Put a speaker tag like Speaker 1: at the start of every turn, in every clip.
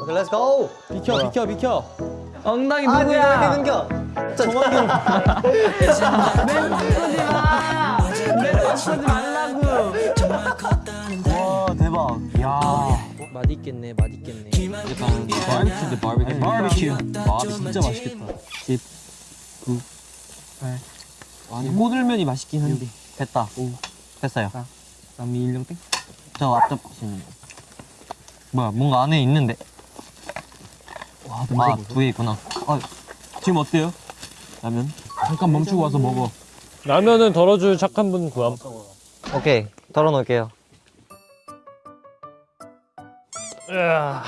Speaker 1: 오케이 let's go
Speaker 2: 비켜 비켜 비켜.
Speaker 3: 엉덩이
Speaker 1: 아니야? 넘겨. 정확히 와 대박 야
Speaker 2: 맛있겠네 맛있겠네
Speaker 1: 약간 바비큐인데 바비큐 바비큐 아 진짜 맛있겠다. 10 9 8 아니 꼬들면이 맛있긴 한데 됐다 오 됐어요
Speaker 3: 3, 2, 1, 0 땡.
Speaker 1: 저 앞접 보시는 거 뭐야 뭔가 안에 있는데 와아두 개 있구나 아 지금 어때요? 라면?
Speaker 3: 잠깐 멈추고 와서 먹어.
Speaker 2: 라면은 덜어줄 착한 분 구함
Speaker 1: 오케이 덜어 놓을게요
Speaker 2: 으아.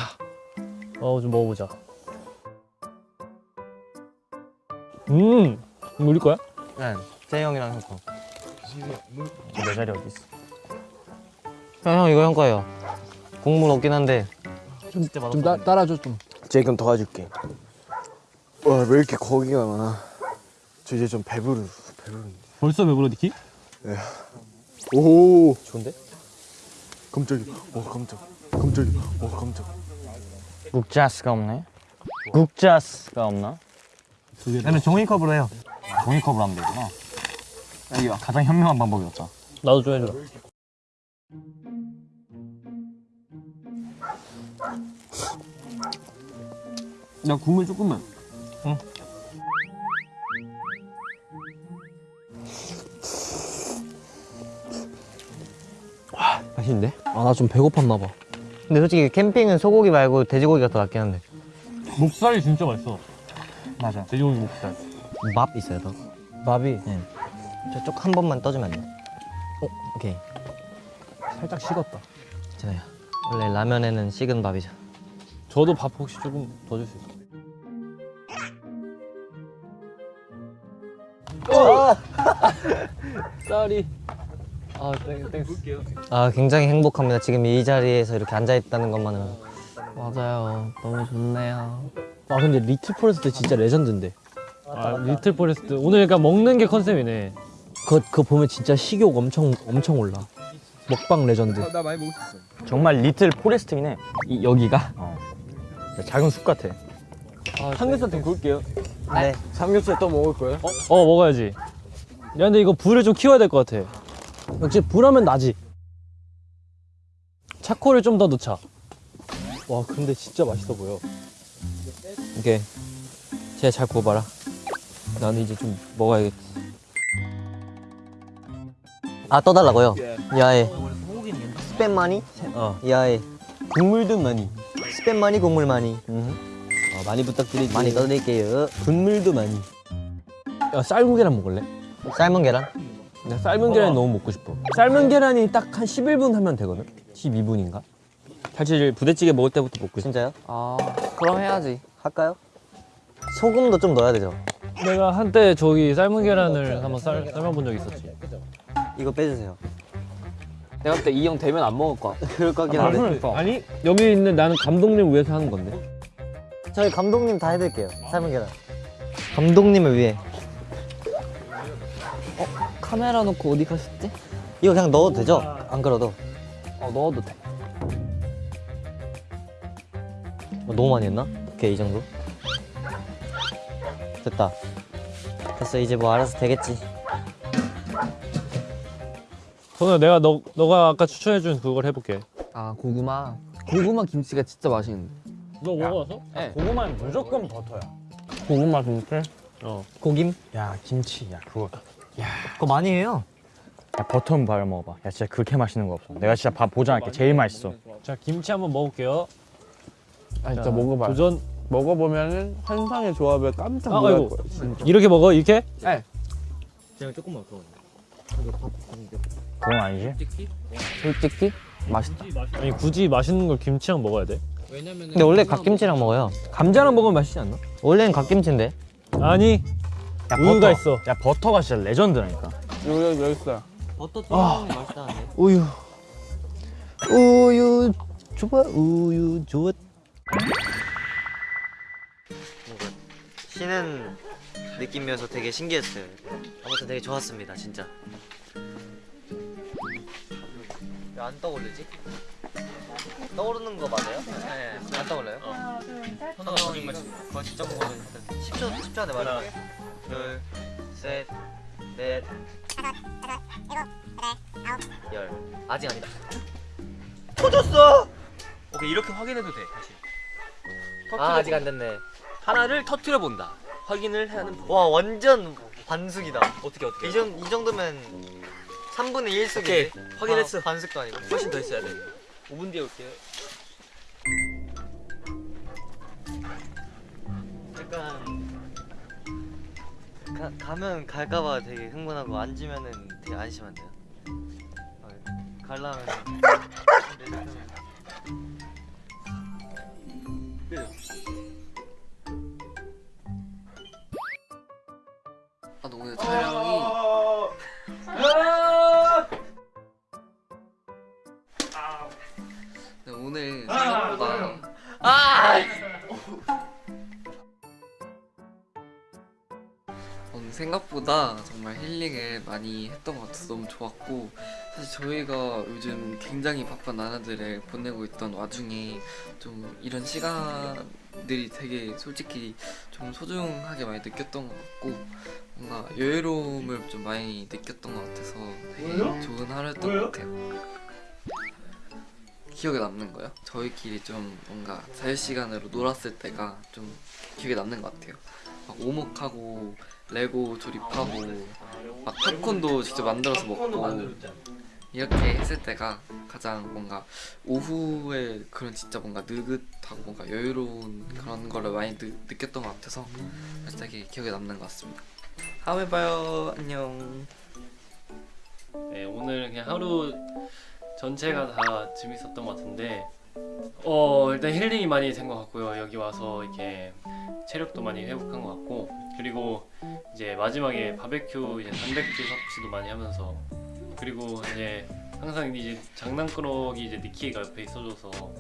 Speaker 2: 어좀 먹어보자 음 이거 우리 거야?
Speaker 1: 네 재형이랑 형 거
Speaker 2: 내 자리 어디 있어
Speaker 1: 형, 형 이거 형 거예요 국물 없긴 한데
Speaker 3: 좀 따, 따라줘 좀.
Speaker 4: 제이금 도와줄게. 와, 왜 이렇게 거기가 많아? 저 이제 좀 배부르, 배부른데.
Speaker 2: 벌써 배부러 니키?
Speaker 4: 오,
Speaker 1: 좋은데?
Speaker 4: 깜짝이야. 와, 깜짝. 깜짝이야. 와, 깜짝.
Speaker 1: 국자스가 없네 국자스가 없나? 그러면 종이컵으로 해요 종이컵으로 하면 되구나. 이게 가장 현명한 방법이었죠.
Speaker 2: 나도 좀 해줘.
Speaker 3: 야 국물 조금만.
Speaker 1: 맛있는데?
Speaker 3: 아 나 좀 배고팠나 봐.
Speaker 1: 근데 솔직히 캠핑은 소고기 말고 돼지고기가 더 낫긴 한데.
Speaker 2: 목살이 진짜 맛있어.
Speaker 1: 맞아.
Speaker 2: 돼지고기 목살
Speaker 1: 맛 있어요 더
Speaker 3: 밥이?
Speaker 1: 저쪽 한 번만 떠주면 안 돼? 어? 오케이.
Speaker 3: 살짝 식었다.
Speaker 1: 괜찮아요. 원래 라면에는 식은 밥이죠.
Speaker 2: 저도 밥 혹시 조금 더 줄 수 있어 쌀이. 아 Thank, thanks
Speaker 1: 아 굉장히 행복합니다. 지금 이 자리에서 이렇게 앉아있다는 것만으로.
Speaker 3: 맞아요. 너무 좋네요. 아 근데 리틀 포레스트 진짜 레전드인데.
Speaker 2: 아 리틀 포레스트. 오늘 약간 먹는 게 컨셉이네.
Speaker 3: 그거, 그거 보면 진짜 식욕 엄청 엄청 올라. 먹방 레전드.
Speaker 1: 정말 리틀 포레스트긴 해.
Speaker 3: 이, 여기가?
Speaker 1: 작은 숲 같아.
Speaker 3: 삼겹살 좀 구울게요.
Speaker 1: 네.
Speaker 3: 삼겹살 또 먹을 거예요?
Speaker 2: 어 먹어야지. 야 근데 이거 불을 좀 키워야 될 것 같아.
Speaker 3: 역시 불하면 나지.
Speaker 2: 차코를 좀 더 넣자.
Speaker 3: 와 근데 진짜 맛있어 보여.
Speaker 1: 오케이. 제가 잘 구워봐라
Speaker 3: 나는 이제 좀 먹어야겠다.
Speaker 1: 아 떠달라고요? 야에 스팸 많이?
Speaker 3: 어.
Speaker 1: 야에
Speaker 3: 국물도 많이.
Speaker 1: 스팸 많이 국물 많이
Speaker 3: 어, 많이 부탁드릴게요.
Speaker 1: 많이 떠드릴게요
Speaker 3: 국물도 많이. 야 삶은 계란 먹을래?
Speaker 1: 삶은 계란?
Speaker 3: 나 삶은 계란이 너무 먹고 싶어. 삶은 계란이 딱 한 11분 하면 되거든? 12분인가? 사실 부대찌개 먹을 때부터 먹고 싶어.
Speaker 1: 진짜요?
Speaker 3: 아, 그럼 해야지.
Speaker 1: 할까요? 소금도 좀 넣어야 되죠
Speaker 2: 내가 한때 저기 삶은 계란을 한번 쌀, 삶아본 적 있었지
Speaker 1: 이거 빼주세요
Speaker 3: 내가 그때 이 형 되면 안 먹을 거야.
Speaker 1: 그럴 것 같긴 한데
Speaker 3: 아니, 여기 있는 나는 감독님 위해서 하는 건데.
Speaker 1: 저희 감독님 다 해드릴게요 삶은 계란 감독님을 위해
Speaker 3: 카메라 놓고 어디 가셨지?
Speaker 1: 이거 그냥 넣어도 되죠? 안 그래도
Speaker 3: 어, 넣어도 돼.
Speaker 1: 어, 너무 많이 했나? 오케이 이 정도 됐다 됐어 이제 뭐 알아서 되겠지
Speaker 2: 저는 내가 너, 너가 아까 추천해준 그걸 해볼게
Speaker 5: 아 고구마 고구마 김치가 진짜 맛있는데
Speaker 2: 너 먹어봤어?
Speaker 5: 네.
Speaker 2: 고구마는 무조건 버터야
Speaker 3: 고구마 김치?
Speaker 2: 어
Speaker 1: 고김?
Speaker 3: 야, 김치. 야, 그거.
Speaker 1: 그거 많이 해요
Speaker 3: 야, 버터 한번 발라 먹어봐. 야, 진짜 그렇게 맛있는 거 없어. 내가 진짜 밥 보장할게. 제일 맛있어.
Speaker 2: 자 김치 한번 먹을게요
Speaker 5: 아
Speaker 2: 자,
Speaker 5: 진짜 먹어봐
Speaker 2: 도전
Speaker 5: 먹어보면은 환상의 조합에 깜짝
Speaker 2: 아,
Speaker 5: 놀랄
Speaker 2: 아이고.
Speaker 5: 거야 진짜
Speaker 2: 이렇게 먹어 이렇게?
Speaker 1: 제가 조금만 더
Speaker 3: 그건 아니지?
Speaker 5: 솔직히 맛있다
Speaker 2: 아니 굳이 맛있는 걸 김치랑 먹어야 돼?
Speaker 1: 근데 원래 갓김치랑 먹어요
Speaker 3: 감자랑 먹으면 맛있지 않나?
Speaker 1: 원래는 갓김치인데
Speaker 2: 아니
Speaker 3: 야,
Speaker 2: 우유가
Speaker 3: 버터.
Speaker 2: 있어
Speaker 3: 야, 버터가 진짜 레전드라니까.
Speaker 5: 여기 여기 있어요
Speaker 1: 버터 튀김이 맛있다는데
Speaker 3: 우유. 우유 좋아. 우유 좋아.
Speaker 1: 씨는 느낌이어서 되게 신기했어요. 아무튼 되게 좋았습니다, 진짜. 왜 안 떠오르지? 떠오르는 거 맞아요? 네, 안 떠올라요? 하나, 둘, 셋. 선생님이 그거 직접 보고는 10초, 10초 안에 말해요. 둘, 셋, 넷, 열. 아직 아니다. 터졌어!
Speaker 3: 오케이 이렇게 확인해도 돼 사실.
Speaker 1: 아, 아직 안 됐네.
Speaker 3: 하나를 터트려 본다. 확인을 하는 법.
Speaker 1: 와, 완전 반숙이다.
Speaker 3: 어떻게 어떻게?
Speaker 1: 이, 정, 이 정도면 3분의 1숙인데?
Speaker 3: 오케이, 확인했어.
Speaker 1: 반숙도 아니고.
Speaker 3: 훨씬 더 있어야 돼. 5분 뒤에 올게요.
Speaker 1: 약간 가, 가면 갈까봐 되게 흥분하고 앉으면은 되게 안심한데요. 어, 갈라면
Speaker 6: 오늘 촬영이 네, 오늘 생각보다 오늘 생각보다 정말 힐링을 많이 했던 것 같아서 너무 좋았고 사실 저희가 요즘 굉장히 바쁜 나날들을 보내고 있던 와중에 좀 이런 시간 들이 되게 솔직히 좀 소중하게 많이 느꼈던 것 같고 뭔가 여유로움을 좀 많이 느꼈던 것 같아서 되게 좋은 하루였던 것 같아요. 기억에 남는 거요? 저희끼리 좀 뭔가 자유시간으로 놀았을 때가 좀 기억에 남는 것 같아요. 막 오목하고 레고 조립하고 막 팝콘도 직접 만들어서 먹고 이렇게 했을 때가 가장 뭔가 오후에 그런 진짜 뭔가 느긋하고 뭔가 여유로운 그런 거를 많이 느, 느꼈던 것 같아서 그래서 되게 기억에 남는 것 같습니다. 다음에 봐요. 안녕.
Speaker 2: 네, 오늘 그냥 하루 전체가 다 재밌었던 것 같은데 어 일단 힐링이 많이 된 것 같고요 여기 와서 이렇게 체력도 많이 회복한 것 같고 그리고 이제 마지막에 바베큐 이제 단백질 섭취도 많이 하면서 그리고 이제 항상 이제 장난꾸러기 이제 니키가 옆에 있어줘서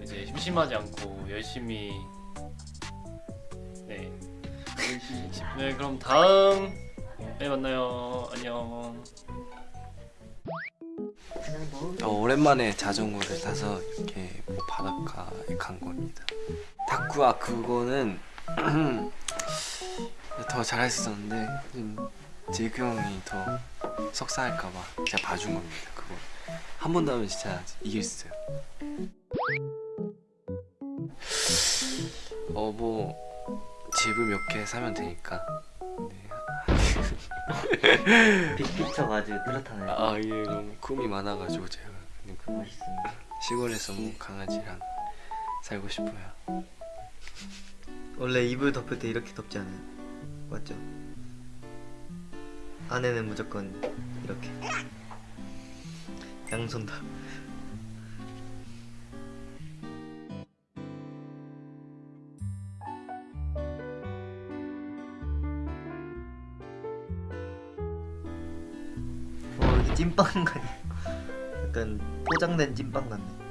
Speaker 2: 이제 심심하지 않고 열심히 네. 네 그럼 다음에 만나요 안녕.
Speaker 7: 어, 오랜만에 자전거를 타서 이렇게 뭐 바닷가에 간 겁니다. 다쿠아 그거는 더 잘했었는데 좀 제이크 형이 더 석사할까봐 제가 봐준 겁니다. 그거 한 번 더 하면 진짜 이길 수 있어요. 어 뭐 집을 몇 개 사면 되니까. 네.
Speaker 1: 빅피처가 아주 뚜렷하네요.
Speaker 7: 아 이게 너무 꿈이 많아가지고 제가 그러니까
Speaker 1: 멋있습니다.
Speaker 7: 시골에서 뭐 강아지랑 살고 싶어요.
Speaker 1: 원래 이불 덮을 때 이렇게 덮지 않아요? 맞죠? 안에는 무조건 이렇게 양손 다. 어 찐빵 같네. 약간 포장된 찐빵 같네.